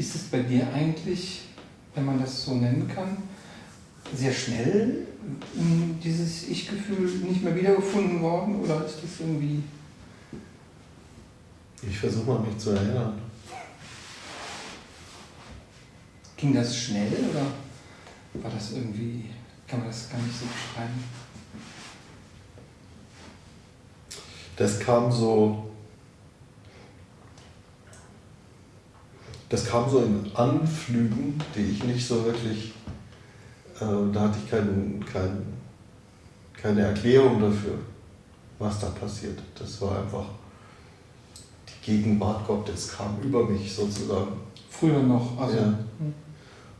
ist es bei dir eigentlich, wenn man das so nennen kann, sehr schnell dieses Ich-Gefühl nicht mehr wiedergefunden worden oder ist das irgendwie. Ich versuche mal mich zu erinnern. Ging das schnell oder war das irgendwie, kann man das gar nicht so beschreiben? Das kam so, das kam so in Anflügen, die ich nicht so wirklich, äh, da hatte ich kein, kein, keine Erklärung dafür, was da passiert. Das war einfach die Gegenwart Gottes kam über mich sozusagen. Früher noch, also. Ja.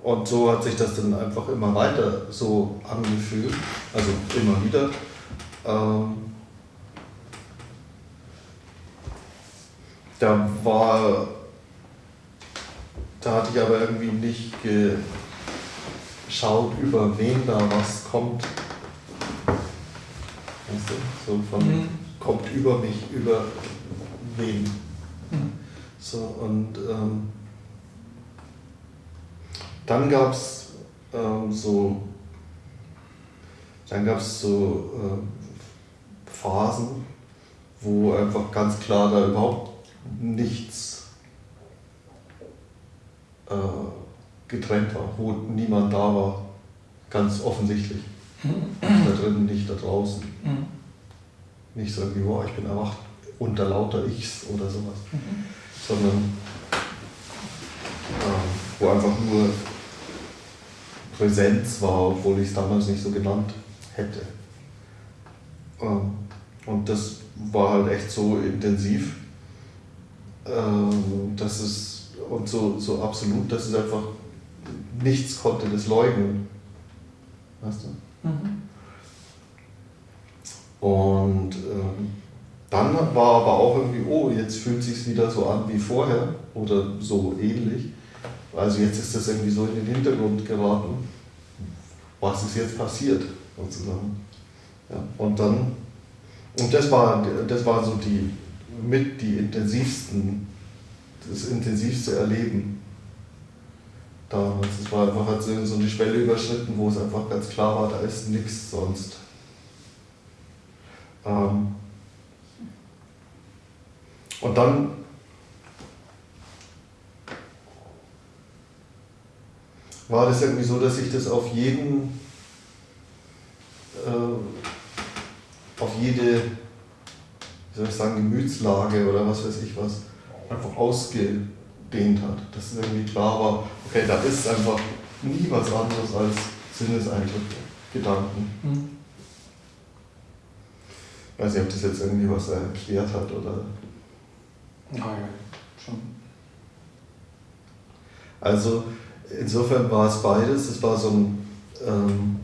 Und so hat sich das dann einfach immer weiter so angefühlt, also immer wieder. Ähm, da war, da hatte ich aber irgendwie nicht geschaut, über wen da was kommt. Weißt du, so von mhm. kommt über mich, über wen. Mhm. So und ähm, dann gab es ähm, so, dann gab es so äh, Phasen, wo einfach ganz klar da überhaupt nichts äh, getrennt war, wo niemand da war, ganz offensichtlich. da drinnen, nicht da draußen. Mhm. Nicht so irgendwie, boah, ich bin erwacht unter lauter Ichs oder sowas, mhm. sondern äh, wo einfach nur Präsenz war, obwohl ich es damals nicht so genannt hätte. Ähm, und das war halt echt so intensiv, ähm, dass es und so, so absolut, dass es einfach nichts konnte das leugnen. Weißt du? Mhm. Und ähm, dann war aber auch irgendwie, oh, jetzt fühlt es sich wieder so an wie vorher oder so ähnlich. Also jetzt ist das irgendwie so in den Hintergrund geraten. Was ist jetzt passiert, sozusagen. Ja, und dann, und das war, das war so die, mit die intensivsten, das intensivste Erleben damals. Es war einfach hat so eine Schwelle überschritten, wo es einfach ganz klar war, da ist nichts sonst. Ähm, und dann war das irgendwie so, dass ich das auf jeden, äh, auf jede, wie soll ich sagen, Gemütslage oder was weiß ich was, einfach ausgedehnt hat. Dass es irgendwie klar war, okay, da ist einfach nie was anderes als Sinneseindrücke, Gedanken. Mhm. Ich weiß nicht, ob das jetzt irgendwie was erklärt hat oder. Ja, ja, schon. Also insofern war es beides. Es war so ein, ähm,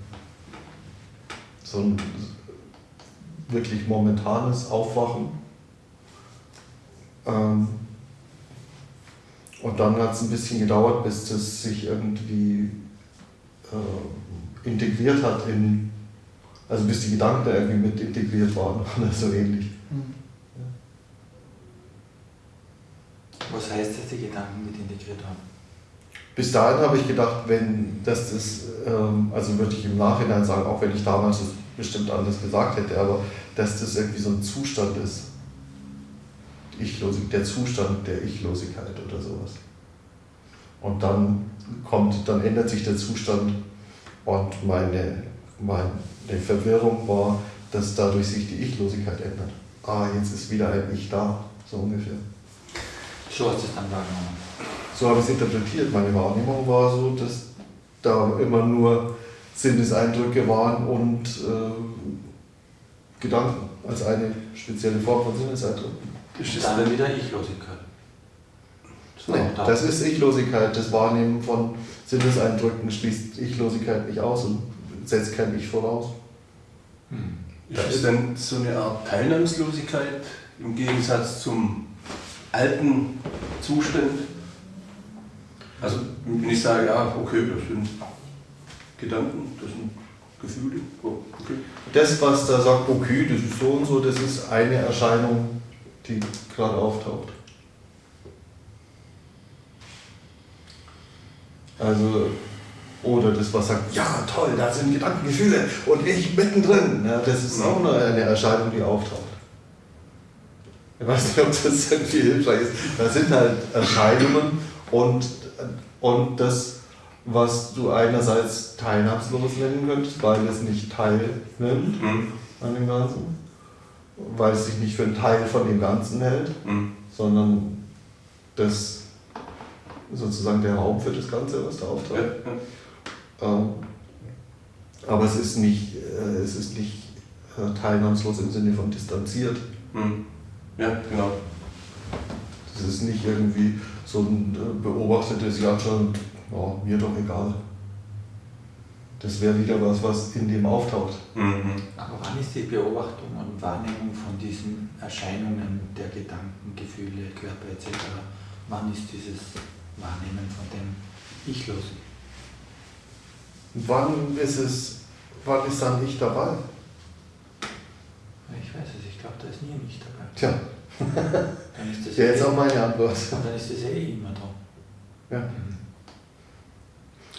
so ein wirklich momentanes Aufwachen. Ähm, und dann hat es ein bisschen gedauert, bis das sich irgendwie äh, integriert hat in, also bis die Gedanken da irgendwie mit integriert waren oder so ähnlich. Mhm. Was heißt, dass die Gedanken mit integriert haben? bis dahin habe ich gedacht, wenn das das, ähm, also würde ich im Nachhinein sagen, auch wenn ich damals das bestimmt anders gesagt hätte, aber dass das irgendwie so ein Zustand ist. Ichlosig, der Zustand der Ichlosigkeit oder sowas. Und dann kommt, dann ändert sich der Zustand und meine, meine Verwirrung war, dass dadurch sich die Ichlosigkeit ändert. Ah, jetzt ist wieder ein Ich da, so ungefähr. So hast du es dann wahrgenommen. So habe ich es interpretiert. Meine Wahrnehmung war so, dass da immer nur Sinneseindrücke waren und äh, Gedanken als eine spezielle Form von Sinneseindrücken. Ist das dann wieder Ichlosigkeit? Das, nee, das ist Ichlosigkeit. Das Wahrnehmen von Sinneseindrücken schließt Ichlosigkeit nicht aus und setzt kein Ich voraus. Hm. Ist das denn so eine Art Teilnahmslosigkeit im Gegensatz zum alten Zustand? Also wenn ich sage, ja, okay, das sind Gedanken, das sind Gefühle, oh, okay. Das, was da sagt, okay, das ist so und so, das ist eine Erscheinung, die gerade auftaucht. Also, oder das, was sagt, ja toll, da sind Gedanken, Gefühle und ich mittendrin. Ja, das ist auch eine, eine Erscheinung, die auftaucht. Ich weiß nicht, ob das irgendwie hilfreich ist. Das sind halt Erscheinungen und, und das, was du einerseits teilnahmslos nennen könntest, weil es nicht teilnimmt Mhm. an dem Ganzen, weil es sich nicht für einen Teil von dem Ganzen hält, Mhm. sondern das sozusagen der Raum für das Ganze, was da auftaucht. ja. Ähm, aber es ist nicht, äh, es ist nicht äh, teilnahmslos im Sinne von distanziert. Mhm. ja, genau. Das ist nicht irgendwie so ein äh, beobachtetes, ja schon, ja, mir doch egal. Das wäre wieder was, was in dem auftaucht. Mhm. Aber wann ist die Beobachtung und Wahrnehmung von diesen Erscheinungen der Gedanken, Gefühle, Körper etc., wann ist dieses Wahrnehmen von dem Ich-Losen? Wann ist es, wann ist dann ich dabei? Ich weiß es, ich glaube, da ist nie ein Ich dabei. Tja, Dann ist das ja, jetzt eh, auch meine Antwort. dann ist das eh immer da. Ja.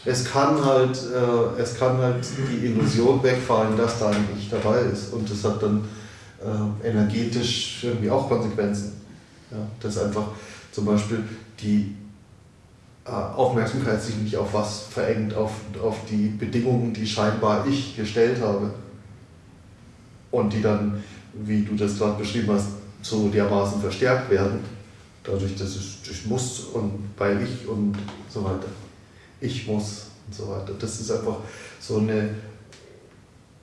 Es kann halt, äh, es kann halt die Illusion wegfallen, dass da ein Ich dabei ist. Und das hat dann äh, energetisch irgendwie auch Konsequenzen. Ja, dass einfach zum Beispiel die äh, Aufmerksamkeit sich nicht auf was verengt, auf, auf die Bedingungen, die scheinbar ich gestellt habe. Und die dann, wie du das gerade beschrieben hast, so dermaßen verstärkt werden, dadurch, dass ich, ich muss und weil ich und so weiter. Ich muss und so weiter. Das ist einfach so eine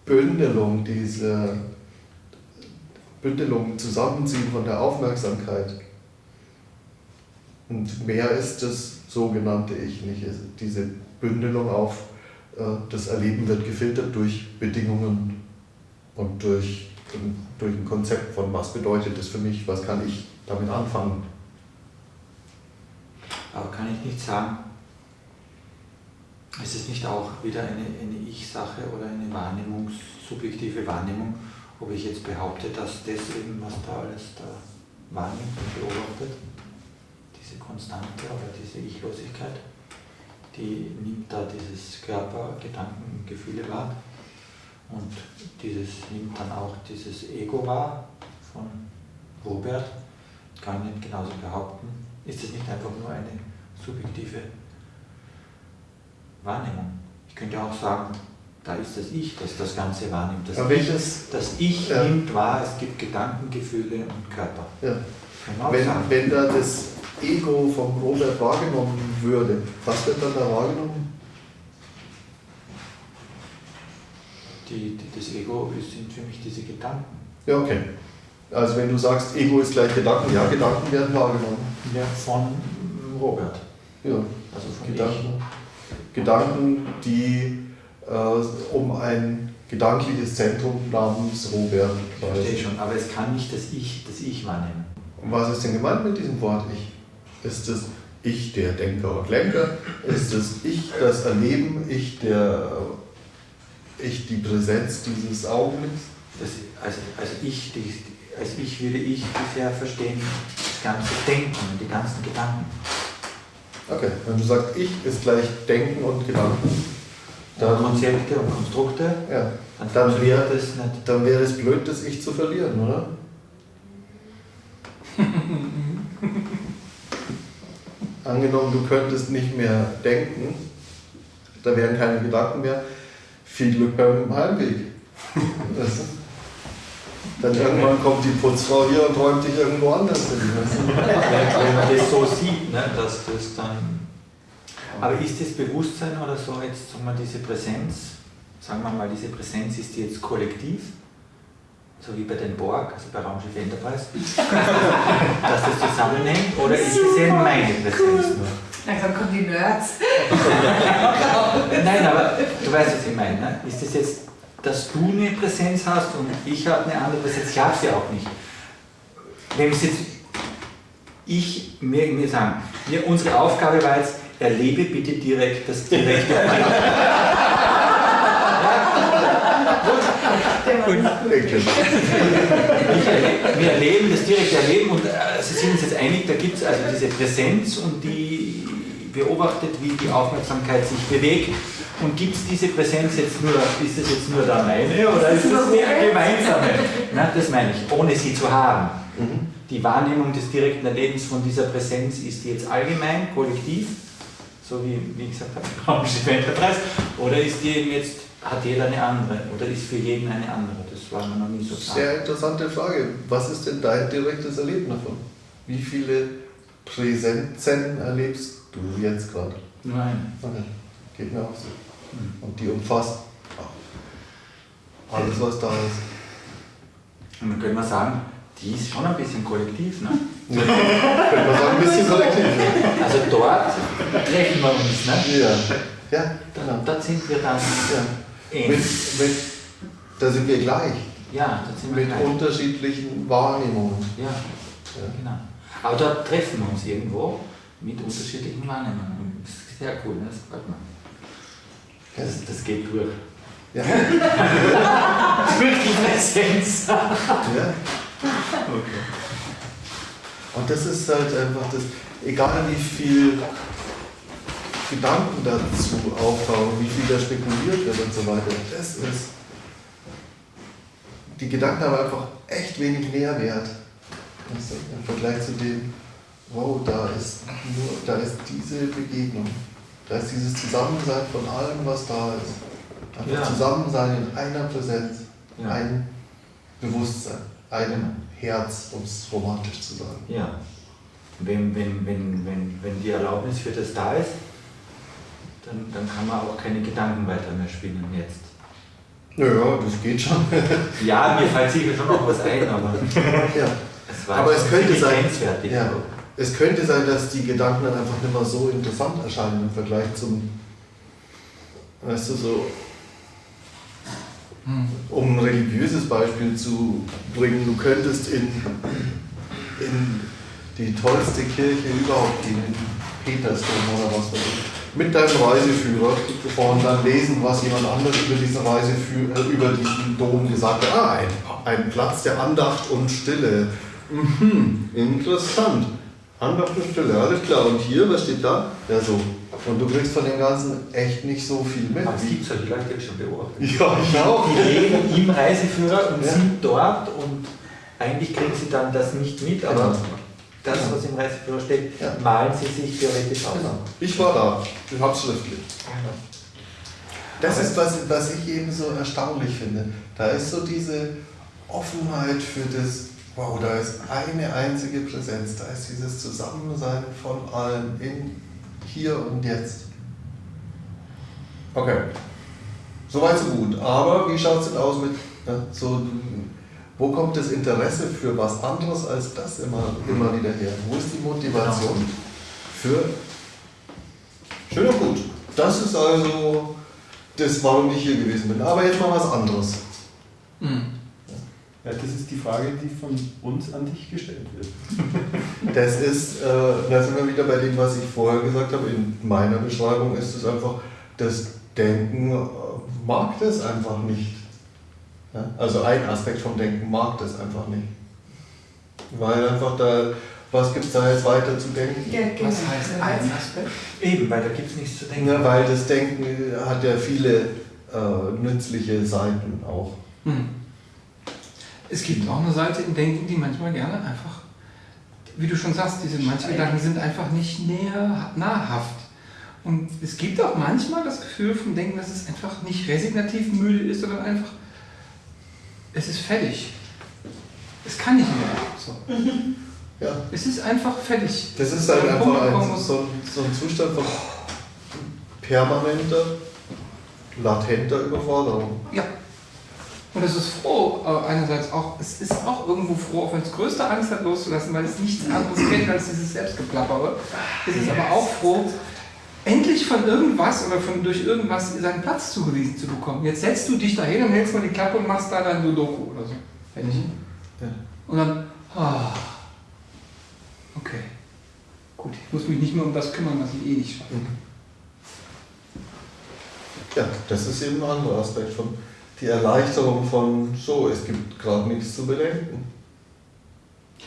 Bündelung, diese Bündelung, Zusammenziehen von der Aufmerksamkeit. Und mehr ist das sogenannte Ich nicht. Es- Diese Bündelung auf äh, das Erleben wird gefiltert durch Bedingungen und durch, durch ein Konzept von was bedeutet das für mich, was kann ich damit anfangen. Aber kann ich nicht sagen, ist es nicht auch wieder eine, eine Ich-Sache oder eine Wahrnehmung, subjektive Wahrnehmung, ob ich jetzt behaupte, dass das eben, was da alles da wahrnimmt und beobachtet, diese Konstante oder diese Ich-Losigkeit, die nimmt da dieses Körper, Gedanken, Gefühle wahr und dieses nimmt dann auch dieses Ego wahr von Robert, kann nicht genauso behaupten. Ist es nicht einfach nur eine subjektive Wahrnehmung? Ich könnte auch sagen, da ist das Ich, das das Ganze wahrnimmt. Das, ich, das- das Ich Ja. nimmt wahr, es gibt Gedanken, Gefühle und Körper. Ja. Wenn, sagen. wenn da das Ego vom Robert wahrgenommen würde, was wird dann da wahrgenommen? Die, die, das Ego sind für mich diese Gedanken. Ja, okay. Also wenn du sagst, Ego ist gleich Gedanken, ja, Gedanken werden wahrgenommen. Ja, von Robert. Ja, Also von Gedanken. Gedanken, die äh, um ein gedankliches Zentrum namens Robert Ich verstehe kreisen. schon, aber es kann nicht das Ich, das Ich wahrnehmen. Und was ist denn gemeint mit diesem Wort Ich? Ist es Ich der Denker und Lenker? Ist es Ich das Erleben? Ich der Ich die Präsenz dieses Augenblicks? Das, also, also ich, die, als ich würde ich bisher verstehen, das ganze Denken und die ganzen Gedanken. Okay, wenn du sagst Ich ist gleich Denken und Gedanken, dann, Konzepte und Konstrukte, ja, dann Dann wäre- das nicht. dann wäre es blöd, das Ich zu verlieren, oder? Angenommen, du könntest nicht mehr denken, da wären keine Gedanken mehr. Viel Glück beim Heimweg. Das, dann irgendwann kommt die Putzfrau hier und räumt dich irgendwo anders hin. Wenn man das so sieht, ne, dass das dann. Aber ist das Bewusstsein oder so jetzt, sagen wir, diese Präsenz, sagen wir mal, diese Präsenz ist die jetzt kollektiv, so wie bei den Borg, also bei Raumschiff Enterprise, dass das zusammenhängt, oder ist es eben meine Präsenz nur? Langsam kommen die Nerds. Nein, aber du weißt, was ich meine. Ne? Ist es jetzt, dass du eine Präsenz hast und ich habe eine andere Präsenz? Ich habe sie auch nicht. Wenn es jetzt ich mir, mir sagen, wir, unsere Aufgabe war jetzt, erlebe bitte direkt das direkte. Ich wir erleben das direkte Erleben und äh, Sie sind uns jetzt einig, da gibt es also diese Präsenz und die, beobachtet, wie die Aufmerksamkeit sich bewegt. Und gibt es diese Präsenz jetzt nur, ist es jetzt nur der meine oder ist das eine gemeinsame? Na, das meine ich, ohne sie zu haben. Mhm. Die Wahrnehmung des direkten Erlebens von dieser Präsenz ist die jetzt allgemein, kollektiv, so wie, wie gesagt habe, Raumische Enterprise, oder ist die eben jetzt, hat jeder eine andere, oder ist für jeden eine andere? Das war mir noch nie so klar. Sehr interessante Frage. Was ist denn dein direktes Erleben davon? Wie viele Präsenzen erlebst du jetzt gerade? Nur eine. Okay. Geht mir auch so. Und die umfasst alles, was da ist. Und dann können wir sagen, die ist schon ein bisschen kollektiv, ne? Könnte man sagen, ein bisschen kollektiv. Also dort treffen wir uns, ne? Ja, ja genau. Dort sind wir dann Ja. Mit, ähnlich. mit, da sind wir gleich. Ja, dort sind wir Mit gleich. unterschiedlichen Wahrnehmungen. Ja, Ja. genau. Aber dort treffen wir uns irgendwo mit unterschiedlichen Wahrnehmungen. Das ist sehr cool, ne? das gefällt mir. Das, das geht durch. Ja. Durch die Präsenz. ja. Okay. Und das ist halt einfach das, egal wie viel Gedanken dazu auftauchen, wie viel da spekuliert wird und so weiter, das ist, die Gedanken haben einfach echt wenig Nährwert. Du, Im Vergleich zu dem, wow, da ist nur, da ist diese Begegnung, da ist dieses Zusammensein von allem, was da ist. Einfach Ja. Zusammensein in einer Präsenz, Ja. ein Bewusstsein, ein Herz, um es romantisch zu sagen. Ja. Wenn, wenn, wenn, wenn, wenn die Erlaubnis für das da ist, dann, dann kann man auch keine Gedanken weiter mehr spinnen jetzt. Naja, das geht schon. Ja, mir fällt sicher schon noch was ein, aber ja. es Aber es könnte sein-. Ja. Es könnte sein, dass die Gedanken dann einfach nicht mehr so interessant erscheinen im Vergleich zum, weißt du, so, um ein religiöses Beispiel zu bringen, du könntest in, in die tollste Kirche überhaupt gehen, in Petersdom oder was weiß ich, mit deinem Reiseführer und dann lesen, was jemand anderes über diesen Reiseführer, äh, über diesen Dom gesagt hat. Ah, ein, ein Platz der Andacht und Stille. Mhm, interessant. Stille, alles klar. Und hier, was steht da? Ja, so. Und du kriegst von dem Ganzen echt nicht so viel mit. Aber es gibt solche Leute, die ich schon beobachtet. Ja, ich auch. Die leben im Reiseführer und Ja. sind dort und eigentlich kriegen sie dann das nicht mit, aber Genau. das, Genau. was im Reiseführer steht, Ja. malen sie sich theoretisch aus. Genau. Ich war da. Ich hab's schriftlich. Das ist, was, was ich eben so erstaunlich finde. Da ist so diese Offenheit für das, wow, da ist eine einzige Präsenz, da ist dieses Zusammensein von allem in hier und jetzt. Okay. Soweit so gut. Aber wie schaut es denn aus mit ja, so, wo kommt das Interesse für was anderes als das immer, immer wieder her? Wo ist die Motivation für schön und gut? Das ist also das, warum ich hier gewesen bin. Aber jetzt mal was anderes. Mhm. Ja, das ist die Frage, die von uns an dich gestellt wird. Das ist, äh, da sind wir wieder bei dem, was ich vorher gesagt habe. In meiner Beschreibung ist es einfach, das Denken äh, mag das einfach nicht. Ja? Also ein Aspekt vom Denken mag das einfach nicht. Weil einfach da, was gibt es da jetzt weiter zu denken? Was heißt ein Aspekt? Eben, weil da gibt es nichts zu denken. Ja, weil das Denken hat ja viele äh, nützliche Seiten auch. Hm. Es gibt auch eine Seite im Denken, die manchmal gerne einfach, wie du schon sagst, diese manche Gedanken sind einfach nicht näher, nahrhaft. Und es gibt auch manchmal das Gefühl vom Denken, dass es einfach nicht resignativ müde ist, sondern einfach, es ist fertig. Es kann nicht mehr. So. Ja. Es ist einfach fertig. Das ist halt Ein einfach ein, so, so ein Zustand von permanenter, latenter Überforderung. Ja. Und es ist froh, äh, einerseits auch, es ist auch irgendwo froh, auch wenn es größte Angst hat loszulassen, weil es nichts anderes kennt als dieses Selbstgeplappere. Es ist aber auch froh, endlich von irgendwas oder von durch irgendwas seinen Platz zugewiesen zu bekommen. Jetzt setzt du dich dahin und hältst mal die Klappe und machst da dein Sudoku oder so. Fertig. Ja. Und dann, ah, okay. Gut, ich muss mich nicht mehr um das kümmern, was ich eh nicht schaffe. Ja, das ist eben ein anderer Aspekt von die Erleichterung von so, es gibt gerade nichts zu bedenken.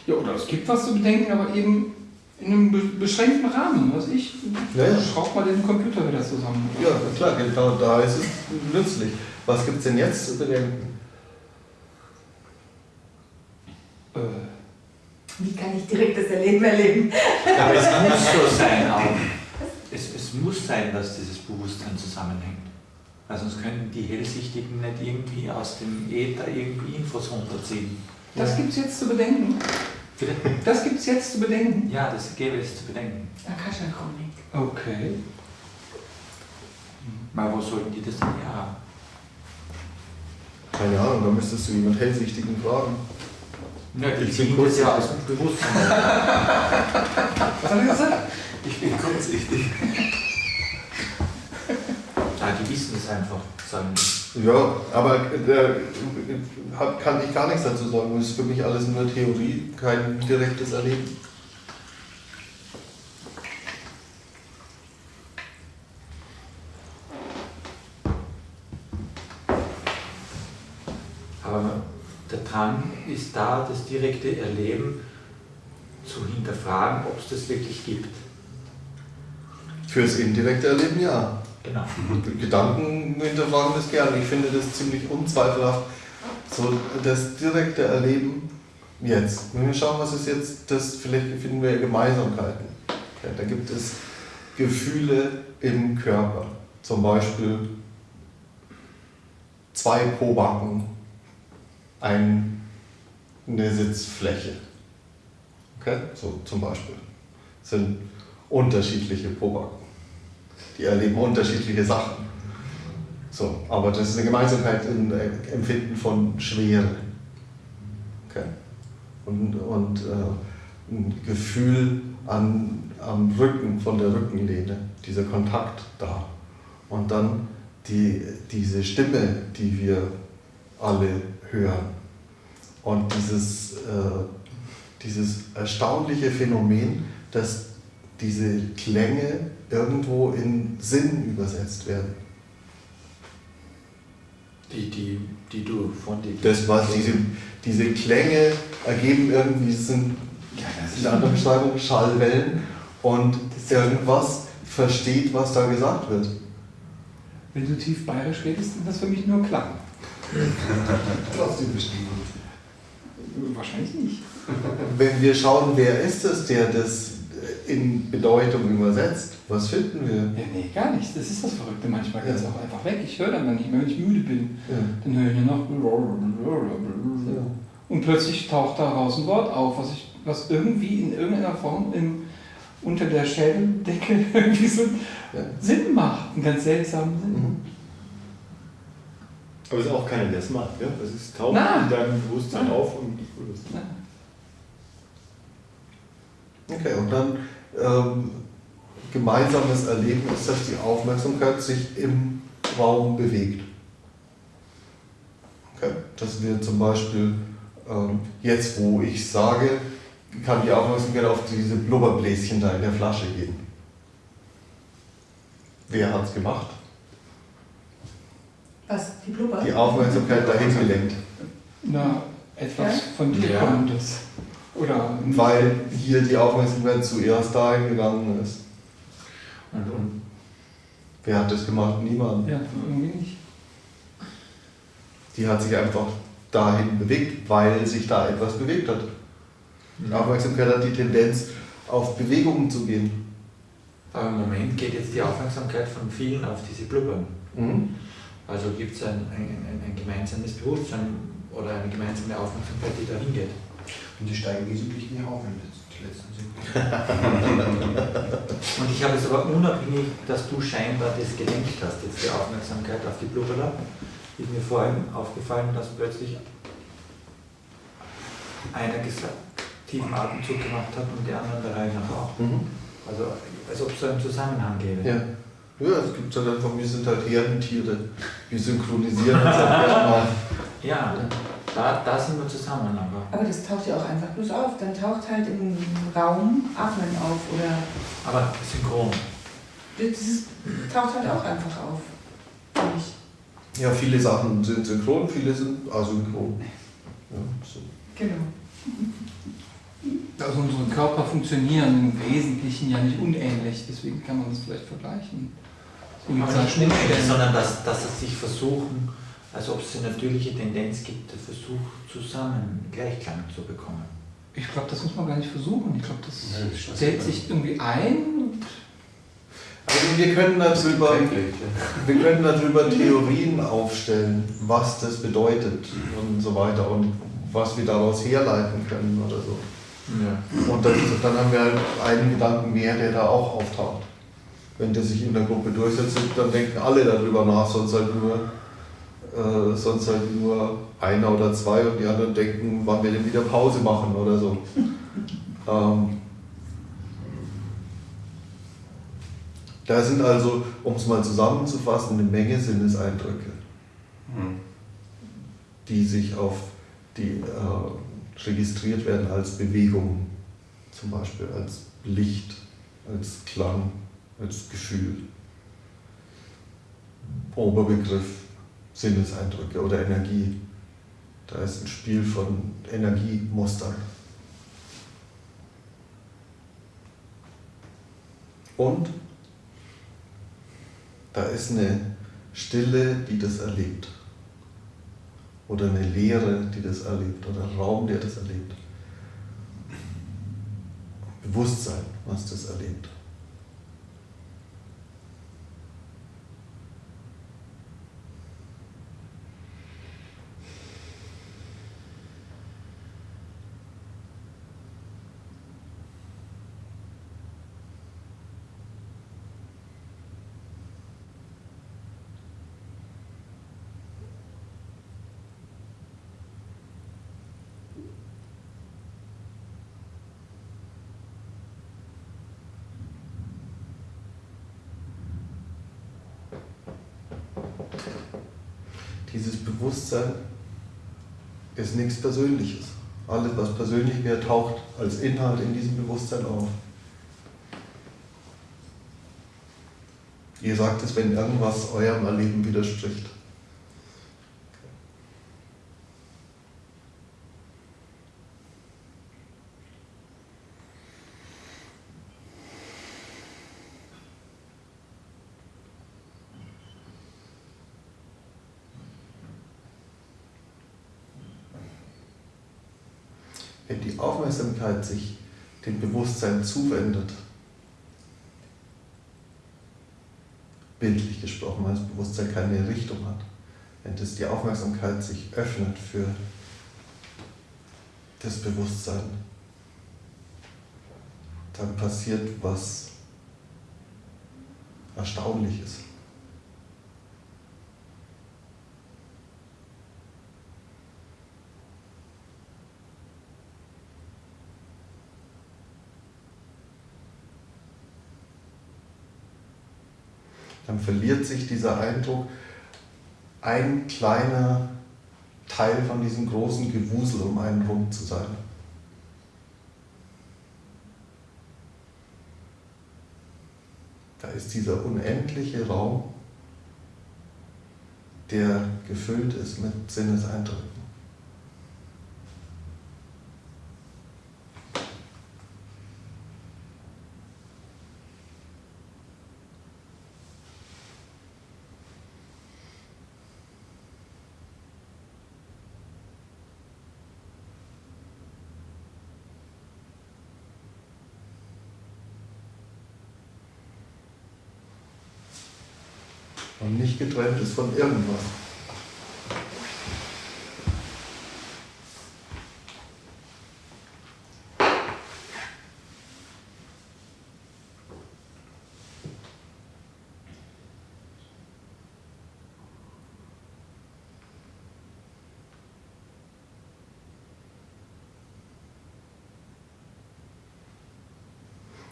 Ja, oder es gibt was zu bedenken, aber eben in einem be beschränkten Rahmen, was ich. Ja, ja. Schraub mal den Computer wieder zusammen. Ja, klar, genau da ist es nützlich. Was gibt es denn jetzt zu bedenken? Äh, Wie kann ich direkt das Erleben erleben? Aber es muss so sein auch. Es, es muss sein, dass dieses Bewusstsein zusammenhängt. Weil sonst könnten die Hellsichtigen nicht irgendwie aus dem Äther irgendwie Infos runterziehen. das gibt's jetzt zu bedenken. Bitte? Das gibt's jetzt zu bedenken. Ja, das gäbe es zu bedenken. Akasha-Chronik. Okay. Mal wo sollten die das denn her haben? Keine Ahnung, da müsstest du jemand Hellsichtigen fragen. Ja, die Ich bin kurz- das ja aus dem Bewusstsein. Was hat er gesagt? Ich bin kurzsichtig. Wissen es einfach, sagen die. Ja, aber hat, kann ich gar nichts dazu sagen. Das ist für mich alles nur Theorie, kein direktes Erleben. Aber der Drang ist da, das direkte Erleben zu hinterfragen, ob es das wirklich gibt. Fürs indirekte Erleben ja. Genau. Gedanken hinterfragen das gerne. Ich finde das ziemlich unzweifelhaft. So das direkte Erleben jetzt. Wenn wir schauen, was ist jetzt, das vielleicht finden wir Gemeinsamkeiten. Okay, da gibt es Gefühle im Körper. Zum Beispiel zwei Pobacken, ein, eine Sitzfläche. Okay? So zum Beispiel. Das sind unterschiedliche Pobacken. Die erleben unterschiedliche Sachen. So, aber das ist eine Gemeinsamkeit im äh, Empfinden von Schwere. Okay? Und, und äh, ein Gefühl an, am Rücken, von der Rückenlehne, dieser Kontakt da. Und dann die, diese Stimme, die wir alle hören. Und dieses, äh, dieses erstaunliche Phänomen, dass diese Klänge irgendwo in Sinn übersetzt werden. Die, die, die du von dir. Das was diese, diese Klänge ergeben irgendwie, das sind in der anderen Beschreibung Schallwellen und irgendwas versteht, was da gesagt wird. Wenn du tief bayerisch redest, ist das für mich nur Klang. Trotzdem verstehen. Wahrscheinlich nicht. Wenn wir schauen, wer ist es, der das in Bedeutung übersetzt, was finden wir? Ja, nee, gar nichts. Das ist das Verrückte. Manchmal geht es Ja. auch einfach weg. Ich höre dann nicht mehr, wenn ich müde bin. Ja. Dann höre ich nur noch. Und plötzlich taucht da raus ein Wort auf, was, ich, was irgendwie in irgendeiner Form im, unter der Schädeldecke irgendwie so Ja. Sinn macht. Einen ganz seltsamen Sinn. Mhm. Aber es ist auch keiner, der es macht. Ja? Das ist taucht Na. in deinem Bewusstsein Na. auf und löst. Okay, und dann ähm, gemeinsames Erleben ist, dass die Aufmerksamkeit sich im Raum bewegt. Okay, dass wir zum Beispiel ähm, jetzt, wo ich sage, kann die Aufmerksamkeit auf diese Blubberbläschen da in der Flasche gehen. Wer hat es gemacht? Was? Die Blubber? Die Aufmerksamkeit dahin gelenkt. Na, etwas Ja? von dir Ja. kommendes. Oder Weil hier die Aufmerksamkeit zuerst dahin gegangen ist. Und, und Wer hat das gemacht? Niemand. Ja, irgendwie nicht. Die hat sich einfach dahin bewegt, weil sich da etwas bewegt hat. Die Aufmerksamkeit hat die Tendenz, auf Bewegungen zu gehen. aber im Moment geht jetzt die Aufmerksamkeit von vielen auf diese Blubbern. Mhm. Also gibt es ein, ein, ein, ein gemeinsames Bewusstsein oder eine gemeinsame Aufmerksamkeit, die da hingeht. Und die steigen wesentlich mehr auf, wenn das die letzten sind. Und ich habe es aber unabhängig, dass du scheinbar das gelenkt hast, jetzt die Aufmerksamkeit auf die Blubberler, ist mir vor allem aufgefallen, dass plötzlich einer gesagt, tiefen Atemzug gemacht hat und die anderen der Reihe nach auch. Mhm. Also als ob es so einen Zusammenhang gäbe. Ja. Ja, es gibt halt einfach, wir sind halt Herdentiere. Wir synchronisieren uns halt erstmal. Ja, da, da sind wir zusammen, aber. Aber das taucht ja auch einfach bloß auf. Dann taucht halt im Raum Atmen auf oder Aber synchron. das taucht halt auch einfach auf. Finde ich. Ja, viele Sachen sind synchron, viele sind asynchron. Ja, so. Genau. Also unsere Körper funktionieren im Wesentlichen ja nicht unähnlich, deswegen kann man das vielleicht vergleichen. Deswegen Aber nicht unähnlich, Schnittstellen. sondern dass, dass es sich versuchen, als ob es eine natürliche Tendenz gibt, den Versuch zusammen Gleichklang zu bekommen. Ich glaube, das muss man gar nicht versuchen. Ich glaube, das Nein, das stellt sich irgendwie ein. und Also wir können darüber, wir können darüber Theorien aufstellen, was das bedeutet und so weiter und was wir daraus herleiten können oder so. Ja. Und dann, dann haben wir halt einen Gedanken mehr, der da auch auftaucht. Wenn der sich in der Gruppe durchsetzt, dann denken alle darüber nach, sonst halt nur, äh, sonst halt nur einer oder zwei und die anderen denken, wann wir denn wieder Pause machen oder so. ähm, da sind also, um es mal zusammenzufassen, eine Menge Sinneseindrücke, Hm. die sich auf die äh, registriert werden als Bewegung, zum Beispiel als Licht, als Klang, als Gefühl. Oberbegriff Sinneseindrücke oder Energie. Da ist ein Spiel von Energiemustern. Und da ist eine Stille, die das erlebt. Oder eine Leere, die das erlebt. Oder ein Raum, der das erlebt. Bewusstsein, was das erlebt. Dieses Bewusstsein ist nichts Persönliches. Alles, was persönlich wäre, taucht als Inhalt in diesem Bewusstsein auf. Ihr sagt es, wenn irgendwas eurem Erleben widerspricht. Wenn die Aufmerksamkeit sich dem Bewusstsein zuwendet, bildlich gesprochen, weil das Bewusstsein keine Richtung hat, wenn das die Aufmerksamkeit sich öffnet für das Bewusstsein, dann passiert was Erstaunliches. Dann verliert sich dieser Eindruck, ein kleiner Teil von diesem großen Gewusel um einen rum zu sein. Da ist dieser unendliche Raum, der gefüllt ist mit Sinneseindrücken. Und nicht getrennt ist von irgendwas.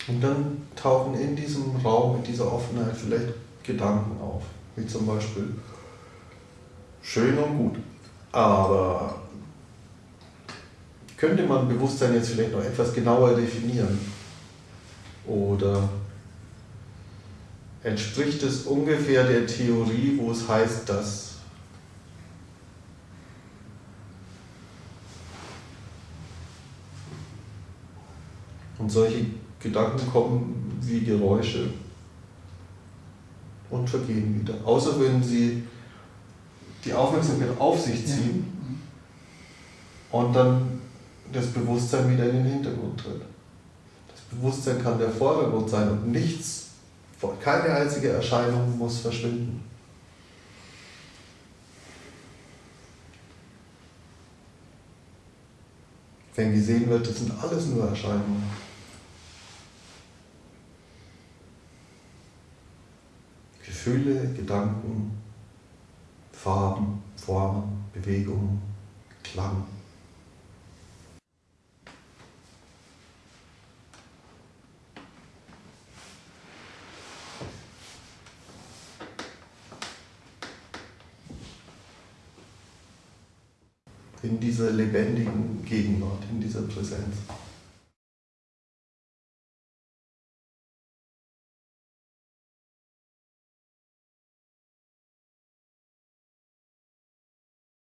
Und dann tauchen in diesem Raum, in dieser Offenheit vielleicht Gedanken auf, wie zum Beispiel schön und gut, aber könnte man Bewusstsein jetzt vielleicht noch etwas genauer definieren? Oder entspricht es ungefähr der Theorie, wo es heißt, dass Und solche Gedanken kommen wie Geräusche und vergehen wieder. Außer wenn sie die Aufmerksamkeit auf sich ziehen und dann das Bewusstsein wieder in den Hintergrund tritt. Das Bewusstsein kann der Vordergrund sein und nichts, keine einzige Erscheinung muss verschwinden. Wenn gesehen wird, das sind alles nur Erscheinungen. Gefühle, Gedanken, Farben, Formen, Bewegungen, Klang. In dieser lebendigen Gegenwart, in dieser Präsenz.